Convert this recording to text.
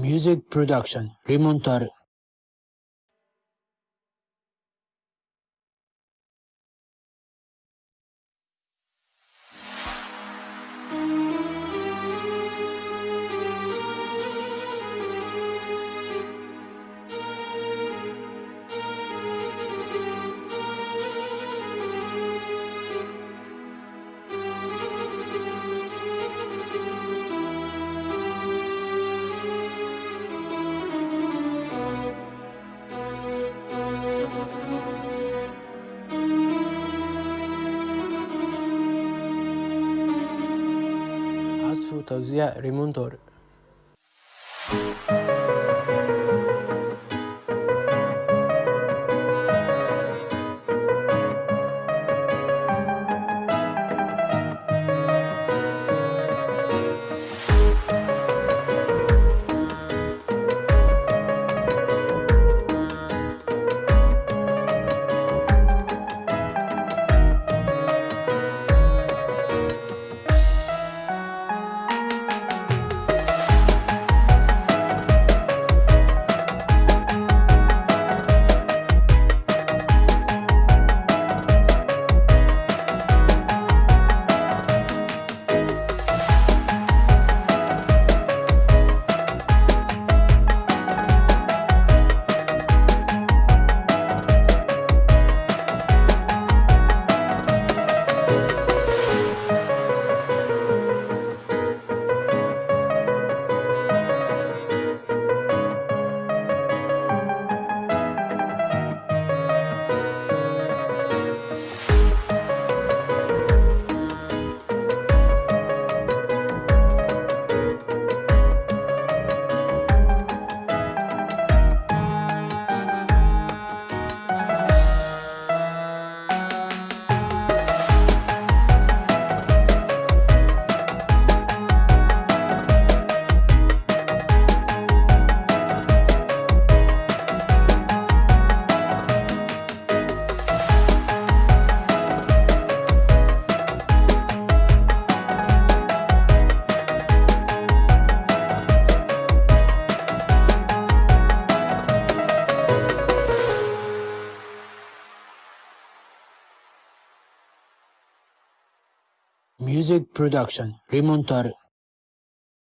Music Production Rimontar su tavsiye Music Production Rimontar